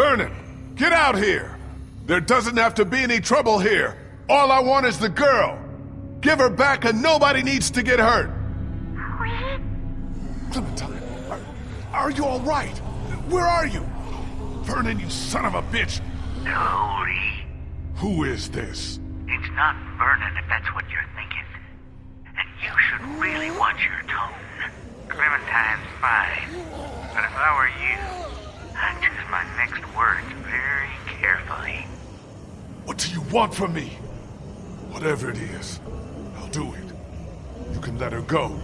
Vernon, get out here! There doesn't have to be any trouble here. All I want is the girl. Give her back and nobody needs to get hurt. Clementine, are, are you all right? Where are you? Vernon, you son of a bitch! No, Lee. Who is this? It's not Vernon if that's what you're thinking. And you should really watch your tone. Clementine's fine. But if I were you, I'd choose my next words very carefully. What do you want from me? Whatever it is, I'll do it. You can let her go.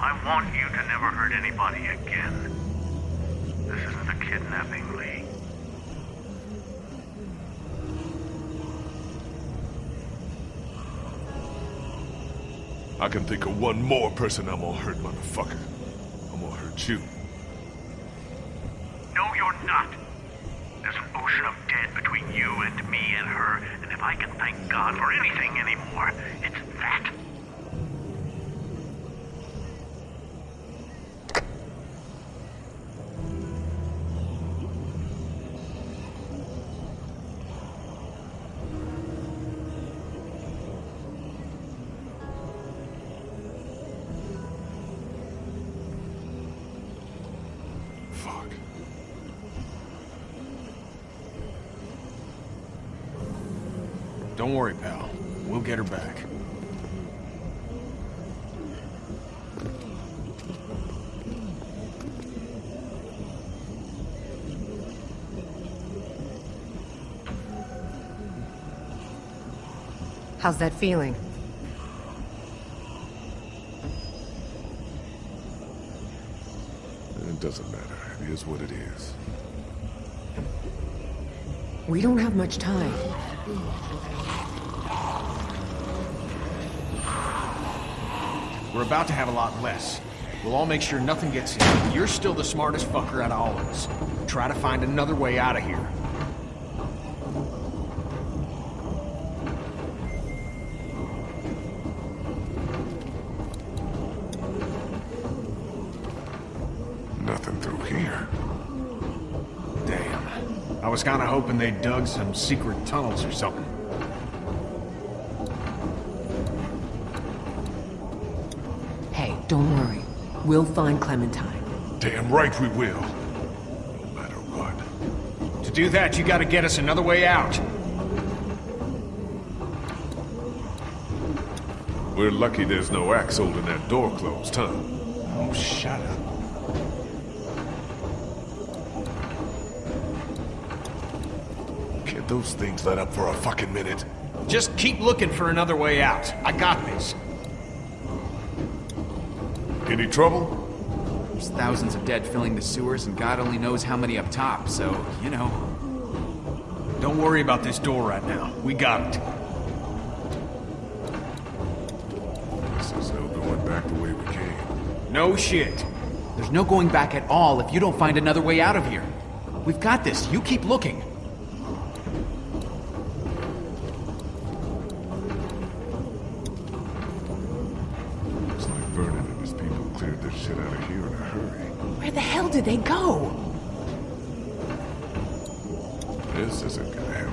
I want you to never hurt anybody again. This isn't a kidnapping, Lee. I can think of one more person I'm gonna hurt, motherfucker. I'm gonna hurt you. No, you're not. There's an ocean of dead between you and me and her, and if I can thank God for anything anymore, it's that. Don't worry, pal. We'll get her back. How's that feeling? It doesn't matter. It is what it is. We don't have much time. We're about to have a lot less. We'll all make sure nothing gets in. You're still the smartest fucker out of all of us. Try to find another way out of here. Nothing through here. Damn. I was kinda hoping they dug some secret tunnels or something. Hey, don't worry. We'll find Clementine. Damn right we will. No matter what. To do that, you gotta get us another way out. We're lucky there's no axe holding that door closed, huh? Oh, shut up. Those things let up for a fucking minute? Just keep looking for another way out. I got this. Any trouble? There's thousands of dead filling the sewers, and God only knows how many up top, so, you know. Don't worry about this door right now. We got it. This is no going back the way we came. No shit. There's no going back at all if you don't find another way out of here. We've got this. You keep looking. Looks like Vernon and his people cleared this shit out of here in a hurry. Where the hell did they go? This isn't gonna help.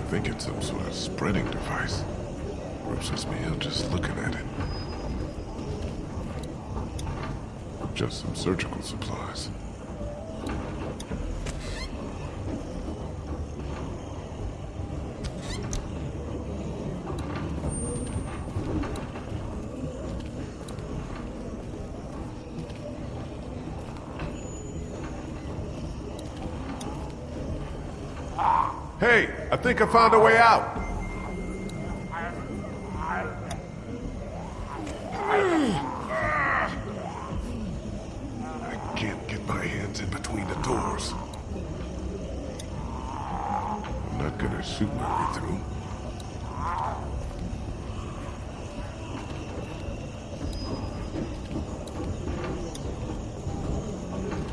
I think it's some sort of spreading device. Grosses me out just looking at it. Just some surgical supplies. Hey, I think I found a way out. gonna shoot my way through.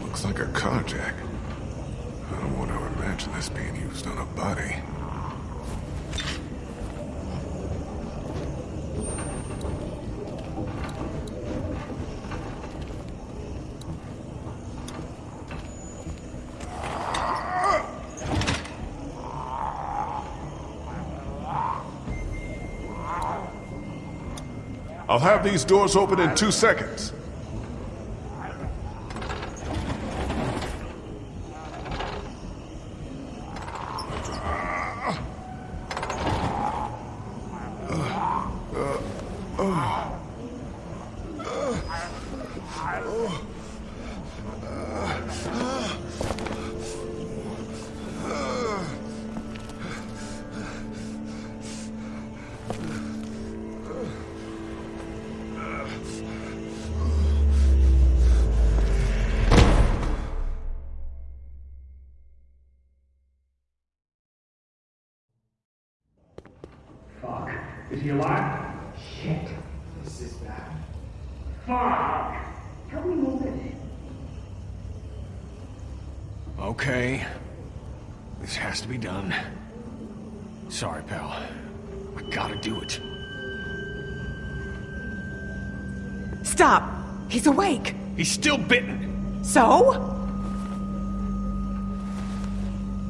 Looks like a car jack. I don't want to imagine this being used on a body. I'll have these doors open in two seconds. Is he alive? Shit. This is bad. Fuck! Help me move it. Okay. This has to be done. Sorry, pal. I gotta do it. Stop! He's awake! He's still bitten. So?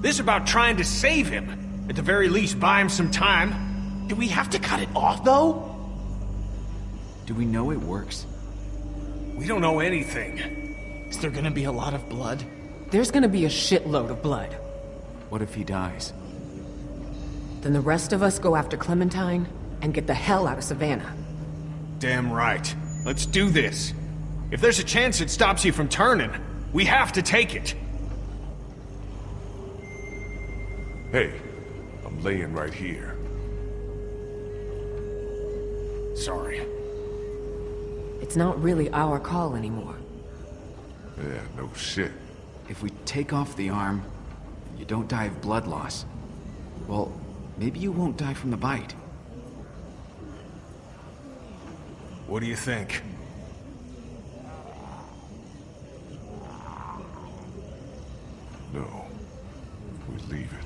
This about trying to save him. At the very least, buy him some time. Do we have to cut it off, though? Do we know it works? We don't know anything. Is there gonna be a lot of blood? There's gonna be a shitload of blood. What if he dies? Then the rest of us go after Clementine and get the hell out of Savannah. Damn right. Let's do this. If there's a chance it stops you from turning, we have to take it. Hey, I'm laying right here. Sorry. It's not really our call anymore. Yeah, no shit. If we take off the arm, you don't die of blood loss. Well, maybe you won't die from the bite. What do you think? No. We leave it.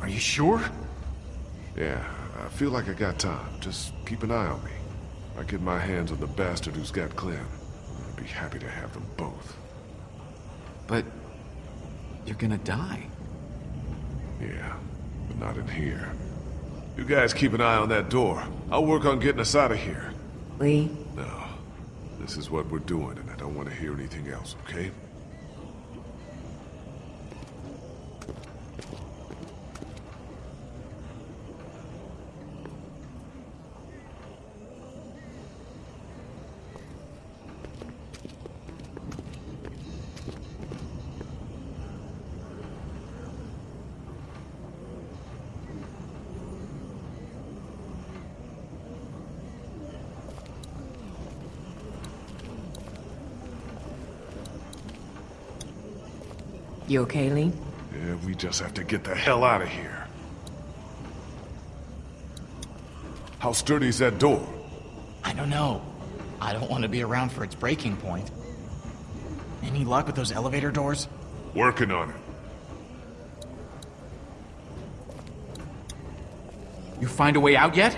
Are you sure? Yeah, I feel like I got time. Just keep an eye on me. I get my hands on the bastard who's got Clem. I'd be happy to have them both. But you're gonna die. Yeah, but not in here. You guys keep an eye on that door. I'll work on getting us out of here. Lee, No. This is what we're doing, and I don't want to hear anything else, okay? You okay, Lee? Yeah, we just have to get the hell out of here. How sturdy is that door? I don't know. I don't want to be around for its breaking point. Any luck with those elevator doors? Working on it. You find a way out yet?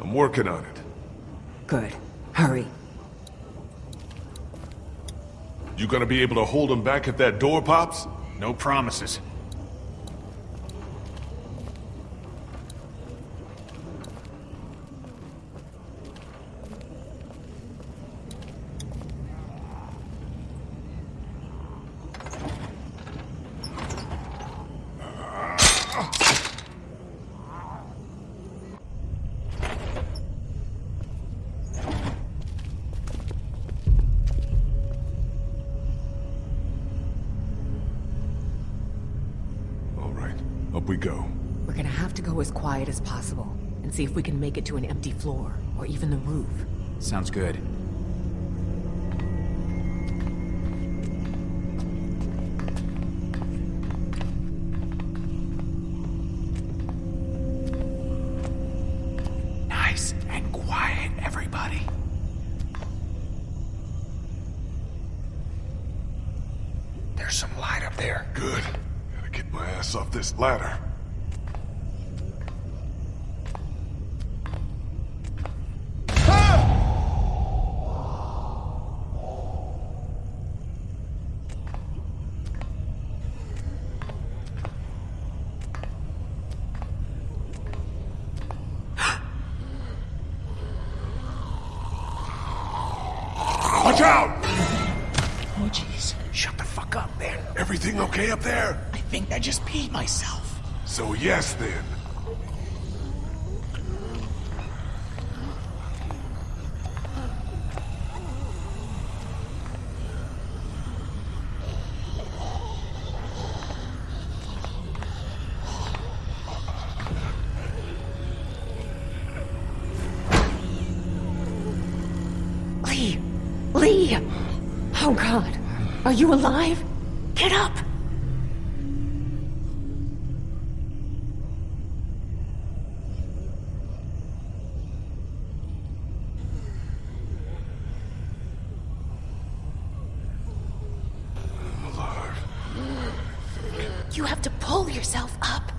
I'm working on it. Good. Hurry. You gonna be able to hold them back if that door pops? No promises. All right, up we go. We're gonna have to go as quiet as possible and see if we can make it to an empty floor or even the roof. Sounds good. Nice and quiet, everybody. There's some light up there. Good. Get my ass off this ladder. Watch out! Oh, jeez. Shut the fuck up, man. Everything okay up there? I think I just peed myself. So yes then. Lee! Lee! Oh god. Are you alive? Get up! I'm alive. You have to pull yourself up.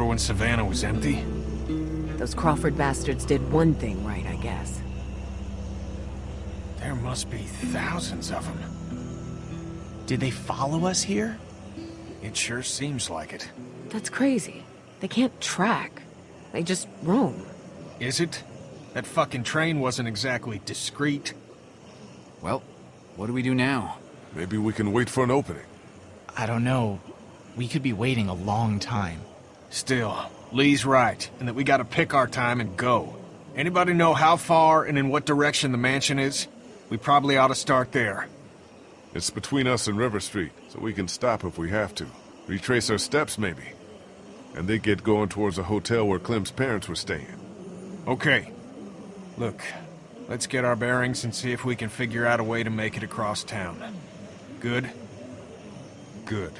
Remember when Savannah was empty? Those Crawford bastards did one thing right, I guess. There must be thousands of them. Did they follow us here? It sure seems like it. That's crazy. They can't track. They just roam. Is it? That fucking train wasn't exactly discreet. Well, what do we do now? Maybe we can wait for an opening. I don't know. We could be waiting a long time. Still, Lee's right, in that we gotta pick our time and go. Anybody know how far and in what direction the mansion is? We probably ought to start there. It's between us and River Street, so we can stop if we have to. Retrace our steps, maybe. And they get going towards a hotel where Clem's parents were staying. Okay. Look, let's get our bearings and see if we can figure out a way to make it across town. Good? Good.